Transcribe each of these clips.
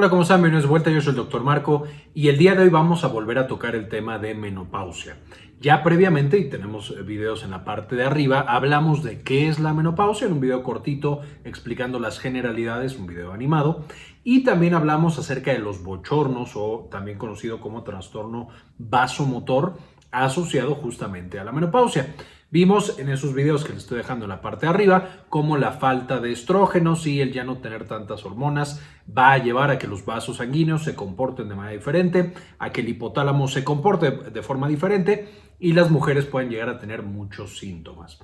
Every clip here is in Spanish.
Hola, ¿cómo están? Bienvenidos de vuelta, yo soy el Dr. Marco y el día de hoy vamos a volver a tocar el tema de menopausia. Ya previamente, y tenemos videos en la parte de arriba, hablamos de qué es la menopausia en un video cortito explicando las generalidades, un video animado, y también hablamos acerca de los bochornos o también conocido como trastorno vasomotor asociado justamente a la menopausia. Vimos en esos videos que les estoy dejando en la parte de arriba cómo la falta de estrógenos y el ya no tener tantas hormonas va a llevar a que los vasos sanguíneos se comporten de manera diferente, a que el hipotálamo se comporte de forma diferente y las mujeres pueden llegar a tener muchos síntomas.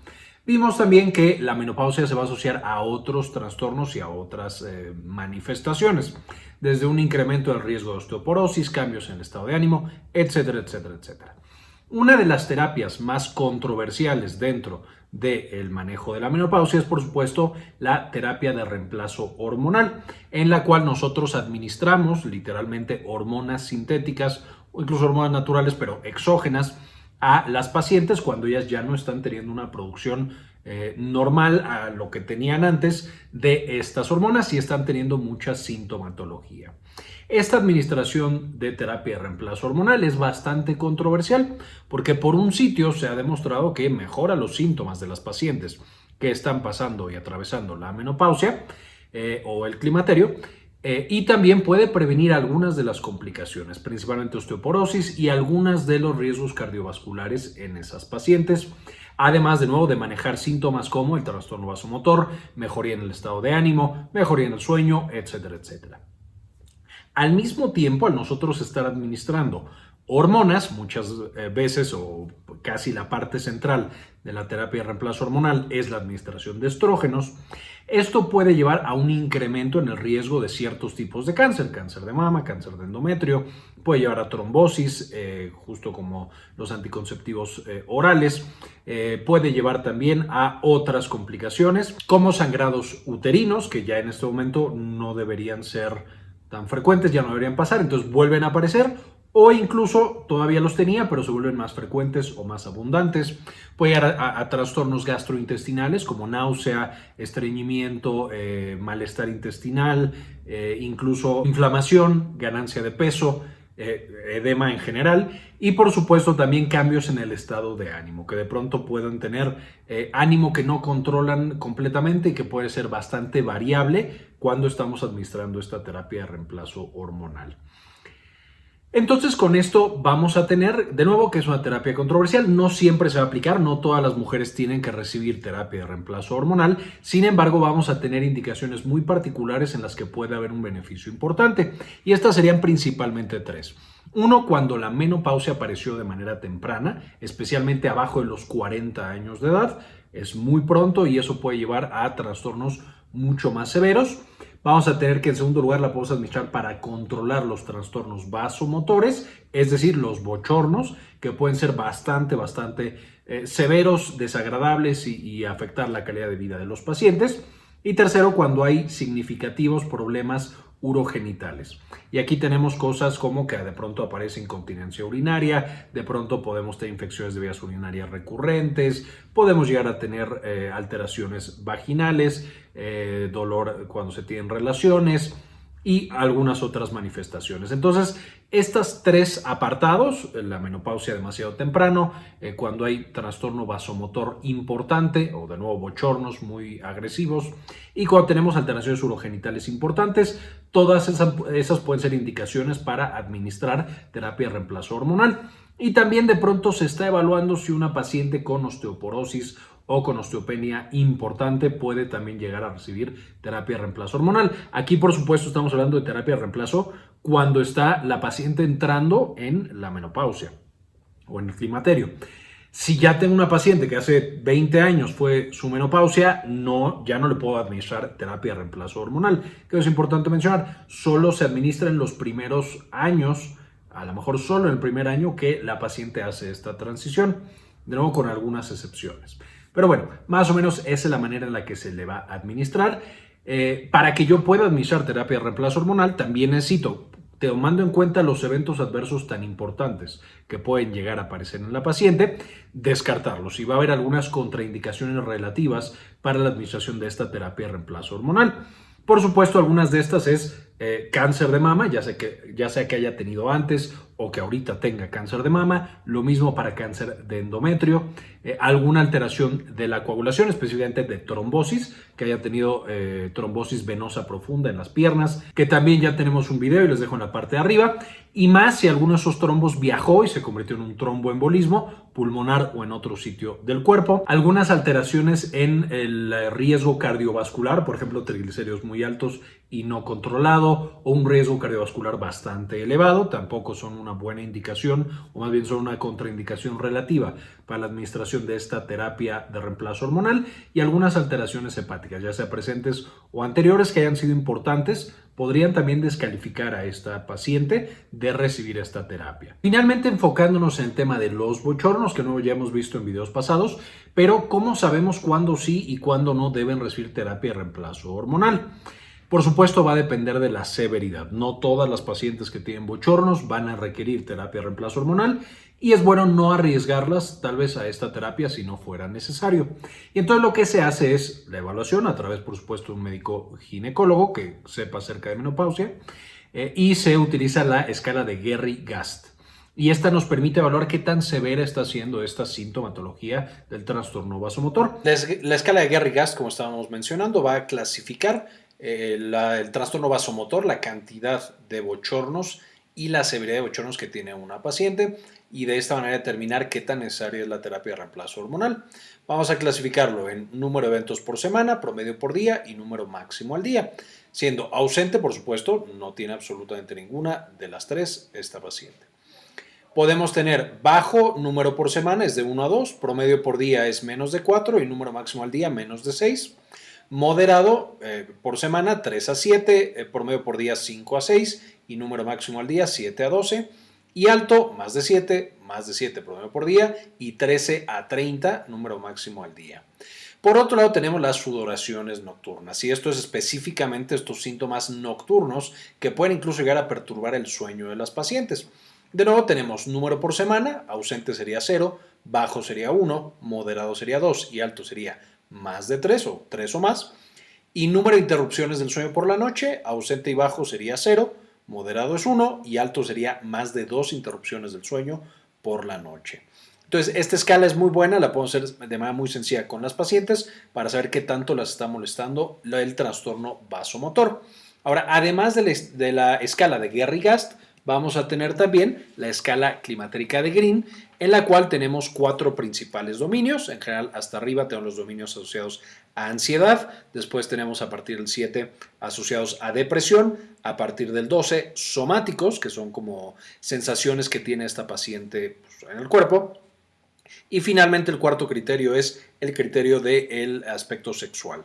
Vimos también que la menopausia se va a asociar a otros trastornos y a otras eh, manifestaciones, desde un incremento del riesgo de osteoporosis, cambios en el estado de ánimo, etcétera, etcétera, etcétera. Una de las terapias más controversiales dentro del manejo de la menopausia es, por supuesto, la terapia de reemplazo hormonal, en la cual nosotros administramos literalmente hormonas sintéticas o incluso hormonas naturales, pero exógenas, a las pacientes cuando ellas ya no están teniendo una producción eh, normal a lo que tenían antes de estas hormonas y están teniendo mucha sintomatología. Esta administración de terapia de reemplazo hormonal es bastante controversial porque por un sitio se ha demostrado que mejora los síntomas de las pacientes que están pasando y atravesando la menopausia eh, o el climaterio eh, y también puede prevenir algunas de las complicaciones, principalmente osteoporosis y algunas de los riesgos cardiovasculares en esas pacientes. Además, de nuevo, de manejar síntomas como el trastorno vasomotor, mejoría en el estado de ánimo, mejoría en el sueño, etcétera, etcétera. Al mismo tiempo, al nosotros estar administrando hormonas, muchas eh, veces o casi la parte central de la terapia de reemplazo hormonal es la administración de estrógenos, esto puede llevar a un incremento en el riesgo de ciertos tipos de cáncer, cáncer de mama, cáncer de endometrio, puede llevar a trombosis, eh, justo como los anticonceptivos eh, orales, puede llevar también a otras complicaciones como sangrados uterinos, que ya en este momento no deberían ser tan frecuentes, ya no deberían pasar, entonces vuelven a aparecer o incluso todavía los tenía, pero se vuelven más frecuentes o más abundantes. Puede llegar a, trastornos gastrointestinales como náusea, estreñimiento, eh, malestar intestinal, eh, incluso inflamación, ganancia de peso, eh, edema en general y por supuesto también cambios en el estado de ánimo, que de pronto puedan tener ánimo que no controlan completamente y que puede ser bastante variable cuando estamos administrando esta terapia de reemplazo hormonal. Entonces con esto vamos a tener, de nuevo, que es una terapia controversial, no siempre se va a aplicar, no todas las mujeres tienen que recibir terapia de reemplazo hormonal, sin embargo vamos a tener indicaciones muy particulares en las que puede haber un beneficio importante y estas serían principalmente tres. Uno, cuando la menopausia apareció de manera temprana, especialmente abajo de los 40 años de edad, es muy pronto y eso puede llevar a trastornos mucho más severos. Vamos a tener que en segundo lugar la podemos administrar para controlar los trastornos vasomotores, es decir, los bochornos, que pueden ser bastante, bastante eh, severos, desagradables y afectar la calidad de vida de los pacientes. Y tercero, cuando hay significativos problemas urogenitales. Y aquí tenemos cosas como que de pronto aparece incontinencia urinaria, de pronto podemos tener infecciones de vías urinarias recurrentes, podemos llegar a tener eh, alteraciones vaginales, eh, dolor cuando se tienen relaciones, y algunas otras manifestaciones. Entonces, estos tres apartados, la menopausia demasiado temprano, eh, cuando hay trastorno vasomotor importante o de nuevo bochornos muy agresivos y cuando tenemos alteraciones urogenitales importantes, todas esas, pueden ser indicaciones para administrar terapia de reemplazo hormonal. Y también de pronto se está evaluando si una paciente con osteoporosis o con osteopenia importante puede también llegar a recibir terapia de reemplazo hormonal. Aquí, por supuesto, estamos hablando de terapia de reemplazo cuando está la paciente entrando en la menopausia o en el climaterio. Si ya tengo una paciente que hace 20 años fue su menopausia, no, ya no le puedo administrar terapia de reemplazo hormonal. Que es importante mencionar, solo se administra en los primeros años, a lo mejor solo en el primer año que la paciente hace esta transición, de nuevo con algunas excepciones. Pero bueno, más o menos esa es la manera en la que se le va a administrar. Eh, para que yo pueda administrar terapia de reemplazo hormonal, también necesito, tomando en cuenta los eventos adversos tan importantes que pueden llegar a aparecer en la paciente, descartarlos. Y va a haber algunas contraindicaciones relativas para la administración de esta terapia de reemplazo hormonal. Por supuesto, algunas de estas es eh, cáncer de mama, ya sea, que, ya sea que haya tenido antes o que ahorita tenga cáncer de mama, lo mismo para cáncer de endometrio, eh, alguna alteración de la coagulación, específicamente de trombosis, que haya tenido eh, trombosis venosa profunda en las piernas, que también ya tenemos un video y les dejo en la parte de arriba, y más si alguno de esos trombos viajó y se convirtió en un tromboembolismo pulmonar o en otro sitio del cuerpo, algunas alteraciones en el riesgo cardiovascular, por ejemplo, triglicéridos muy altos y no controlado o un riesgo cardiovascular bastante elevado, tampoco son una buena indicación o más bien son una contraindicación relativa para la administración de esta terapia de reemplazo hormonal y algunas alteraciones hepáticas, ya sea presentes o anteriores que hayan sido importantes, podrían también descalificar a esta paciente de recibir esta terapia. Finalmente, enfocándonos en el tema de los bochornos, que no ya hemos visto en videos pasados, pero ¿cómo sabemos cuándo sí y cuándo no deben recibir terapia de reemplazo hormonal? Por supuesto va a depender de la severidad. No todas las pacientes que tienen bochornos van a requerir terapia de reemplazo hormonal y es bueno no arriesgarlas tal vez a esta terapia si no fuera necesario. Y entonces lo que se hace es la evaluación a través por supuesto de un médico ginecólogo que sepa acerca de menopausia eh, y se utiliza la escala de Gerry-Gast. Y esta nos permite evaluar qué tan severa está siendo esta sintomatología del trastorno vasomotor. La escala de Gerry-Gast, como estábamos mencionando, va a clasificar eh, el trastorno vasomotor, la cantidad de bochornos y la severidad de bochornos que tiene una paciente y de esta manera determinar qué tan necesaria es la terapia de reemplazo hormonal. Vamos a clasificarlo en número de eventos por semana, promedio por día y número máximo al día. Siendo ausente, por supuesto, no tiene absolutamente ninguna de las tres esta paciente. Podemos tener bajo número por semana, es de 1 a 2, promedio por día es menos de 4 y número máximo al día menos de 6 moderado eh, por semana 3 a 7, eh, por medio por día 5 a 6 y número máximo al día 7 a 12 y alto más de 7, más de 7 promedio por día y 13 a 30 número máximo al día. Por otro lado tenemos las sudoraciones nocturnas y esto es específicamente estos síntomas nocturnos que pueden incluso llegar a perturbar el sueño de las pacientes. De nuevo tenemos número por semana, ausente sería 0, bajo sería 1, moderado sería 2 y alto sería más de 3 o 3 o más. Y número de interrupciones del sueño por la noche, ausente y bajo sería 0, moderado es 1 y alto sería más de 2 interrupciones del sueño por la noche. Entonces, esta escala es muy buena, la podemos hacer de manera muy sencilla con las pacientes para saber qué tanto las está molestando el trastorno vasomotor. Ahora, además de la, escala de Gerry-Gast, vamos a tener también la escala climatérica de Green, en la cual tenemos cuatro principales dominios. En general, hasta arriba tenemos los dominios asociados a ansiedad, después tenemos a partir del 7 asociados a depresión, a partir del 12 somáticos, que son como sensaciones que tiene esta paciente pues, en el cuerpo, y finalmente el cuarto criterio es el criterio del aspecto sexual.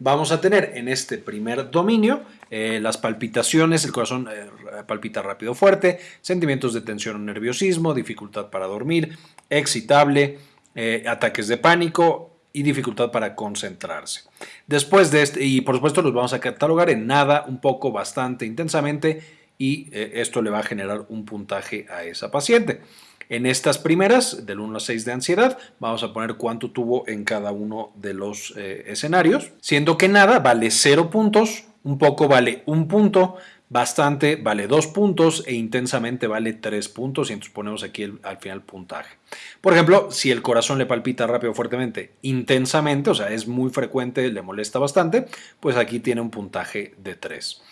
Vamos a tener en este primer dominio eh, las palpitaciones, el corazón eh, palpita rápido fuerte, sentimientos de tensión o nerviosismo, dificultad para dormir, excitable, eh, ataques de pánico y dificultad para concentrarse. Después de este, y por supuesto los vamos a catalogar en nada, un poco, bastante, intensamente, y esto le va a generar un puntaje a esa paciente. En estas primeras, del 1 a 6 de ansiedad, vamos a poner cuánto tuvo en cada uno de los eh, escenarios, siendo que nada vale 0 puntos, un poco vale 1 punto, bastante vale 2 puntos e intensamente vale 3 puntos y entonces ponemos aquí al final puntaje. Por ejemplo, si el corazón le palpita rápido o fuertemente intensamente, o sea, es muy frecuente, le molesta bastante, pues aquí tiene un puntaje de 3.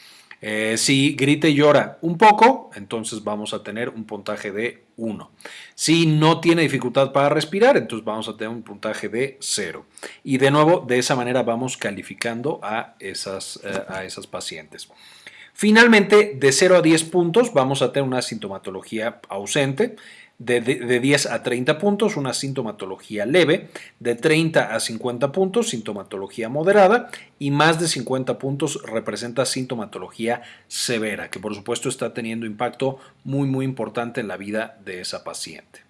Eh, si grita y llora un poco, entonces vamos a tener un puntaje de 1. Si no tiene dificultad para respirar, entonces vamos a tener un puntaje de 0. Y de nuevo, de esa manera vamos calificando a esas, eh, a esas pacientes. Finalmente, de 0 a 10 puntos vamos a tener una sintomatología ausente de, 10 a 30 puntos, una sintomatología leve, de 30 a 50 puntos, sintomatología moderada, y más de 50 puntos representa sintomatología severa, que por supuesto está teniendo impacto muy muy importante en la vida de esa paciente.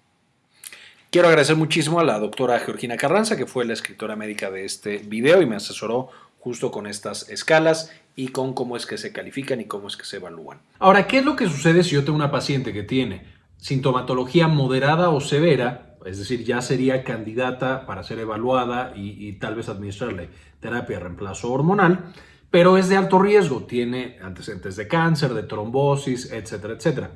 Quiero agradecer muchísimo a la doctora Georgina Carranza, que fue la escritora médica de este video y me asesoró justo con estas escalas y con cómo es que se califican y cómo es que se evalúan. Ahora, ¿qué es lo que sucede si yo tengo una paciente que tiene sintomatología moderada o severa, es decir, ya sería candidata para ser evaluada y, tal vez administrarle terapia de reemplazo hormonal, pero es de alto riesgo, tiene antecedentes de cáncer, de trombosis, etcétera, etcétera.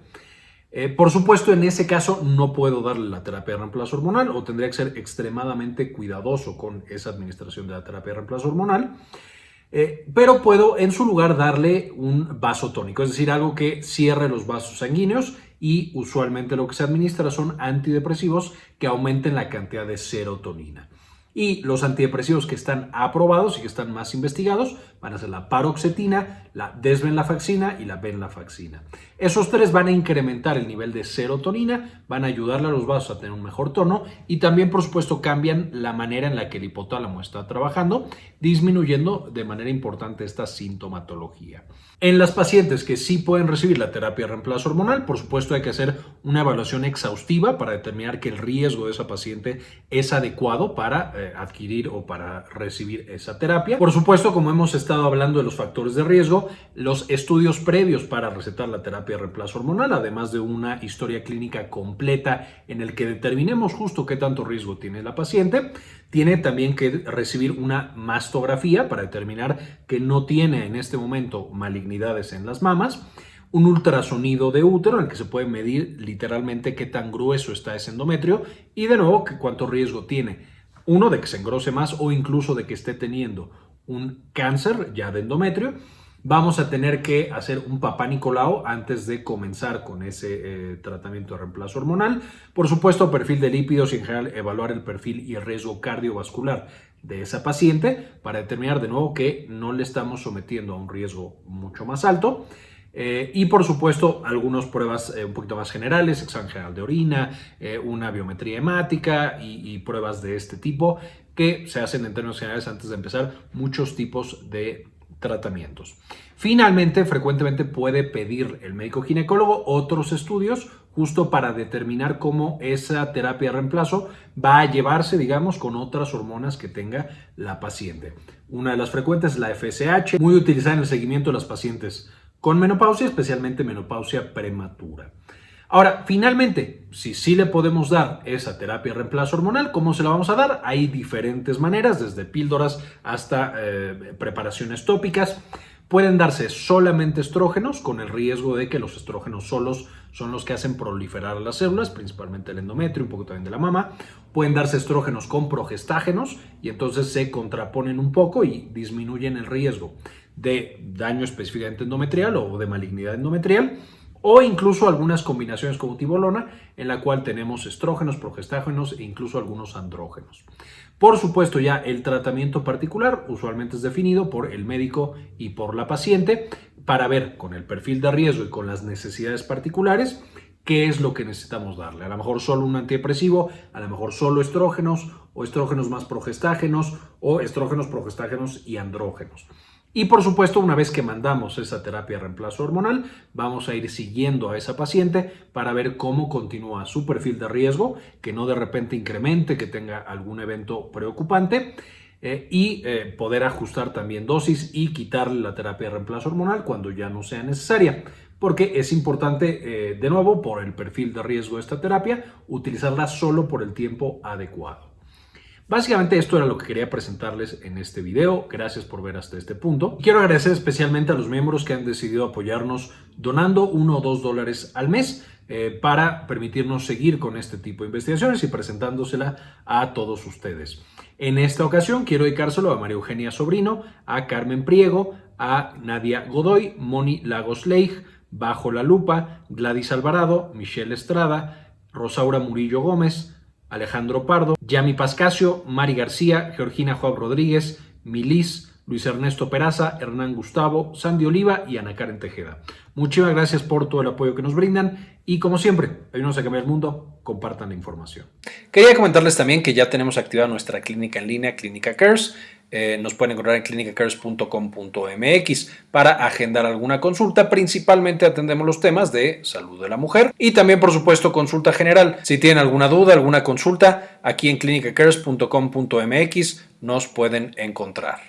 Eh, por supuesto, en ese caso no puedo darle la terapia de reemplazo hormonal o tendría que ser extremadamente cuidadoso con esa administración de la terapia de reemplazo hormonal. Eh, pero puedo en su lugar darle un vaso tónico, es decir, algo que cierre los vasos sanguíneos y usualmente lo que se administra son antidepresivos que aumenten la cantidad de serotonina. Y los antidepresivos que están aprobados y que están más investigados van a ser la paroxetina, la desvenlafaxina y la venlafaxina. Esos tres van a incrementar el nivel de serotonina, van a ayudarle a los vasos a tener un mejor tono y también, por supuesto, cambian la manera en la que el hipotálamo está trabajando, disminuyendo de manera importante esta sintomatología. En las pacientes que sí pueden recibir la terapia de reemplazo hormonal, por supuesto hay que hacer una evaluación exhaustiva para determinar que el riesgo de esa paciente es adecuado para eh, adquirir o para recibir esa terapia. Por supuesto, como hemos estado hablando de los factores de riesgo, los estudios previos para recetar la terapia de reemplazo hormonal, además de una historia clínica completa en el que determinemos justo qué tanto riesgo tiene la paciente, tiene también que recibir una mastografía para determinar que no tiene en este momento malignidades en las mamas, un ultrasonido de útero en el que se puede medir literalmente qué tan grueso está ese endometrio y de nuevo cuánto riesgo tiene. Uno, de que se engrose más o incluso de que esté teniendo un cáncer ya de endometrio, vamos a tener que hacer un papá Nicolau antes de comenzar con ese eh, tratamiento de reemplazo hormonal. Por supuesto, perfil de lípidos y en general evaluar el perfil y riesgo cardiovascular de esa paciente para determinar de nuevo que no le estamos sometiendo a un riesgo mucho más alto. Eh, y por supuesto, algunas pruebas eh, un poquito más generales, examen general de orina, una biometría hemática y, pruebas de este tipo que se hacen en términos generales antes de empezar muchos tipos de tratamientos. Finalmente, frecuentemente puede pedir el médico ginecólogo otros estudios justo para determinar cómo esa terapia de reemplazo va a llevarse, digamos, con otras hormonas que tenga la paciente. Una de las frecuentes es la FSH, muy utilizada en el seguimiento de las pacientes con menopausia, especialmente menopausia prematura. Ahora, finalmente, si sí le podemos dar esa terapia de reemplazo hormonal, ¿cómo se la vamos a dar? Hay diferentes maneras, desde píldoras hasta eh, preparaciones tópicas. Pueden darse solamente estrógenos, con el riesgo de que los estrógenos solos son los que hacen proliferar las células, principalmente el endometrio, un poco también de la mama. Pueden darse estrógenos con progestágenos y entonces se contraponen un poco y disminuyen el riesgo de daño específicamente endometrial o de malignidad endometrial o incluso algunas combinaciones como tibolona en la cual tenemos estrógenos, progestágenos e incluso algunos andrógenos. Por supuesto ya el tratamiento particular usualmente es definido por el médico y por la paciente para ver con el perfil de riesgo y con las necesidades particulares qué es lo que necesitamos darle. A lo mejor solo un antidepresivo, a lo mejor solo estrógenos o estrógenos más progestágenos o estrógenos, progestágenos y andrógenos. Y por supuesto, una vez que mandamos esa terapia de reemplazo hormonal, vamos a ir siguiendo a esa paciente para ver cómo continúa su perfil de riesgo, que no de repente incremente, que tenga algún evento preocupante. Eh, y eh, poder ajustar también dosis y quitarle la terapia de reemplazo hormonal cuando ya no sea necesaria porque es importante, eh, de nuevo, por el perfil de riesgo de esta terapia, utilizarla solo por el tiempo adecuado. Básicamente esto era lo que quería presentarles en este video. Gracias por ver hasta este punto. Quiero agradecer especialmente a los miembros que han decidido apoyarnos donando uno o dos dólares al mes eh, para permitirnos seguir con este tipo de investigaciones y presentándosela a todos ustedes. En esta ocasión quiero dedicárselo a María Eugenia Sobrino, a Carmen Priego, a Nadia Godoy, Moni Lagos Leigh, Bajo la Lupa, Gladys Alvarado, Michelle Estrada, Rosaura Murillo Gómez, Alejandro Pardo, Yami Pascasio, Mari García, Georgina Juan Rodríguez, Milis, Luis Ernesto Peraza, Hernán Gustavo, Sandy Oliva y Ana Karen Tejeda. Muchísimas gracias por todo el apoyo que nos brindan y como siempre, ayúdenos a cambiar el mundo, compartan la información. Quería comentarles también que ya tenemos activada nuestra clínica en línea, Clínica Cares. Eh, nos pueden encontrar en clinicacares.com.mx para agendar alguna consulta. Principalmente atendemos los temas de salud de la mujer y también, por supuesto, consulta general. Si tienen alguna duda, alguna consulta, aquí en clinicacares.com.mx nos pueden encontrar.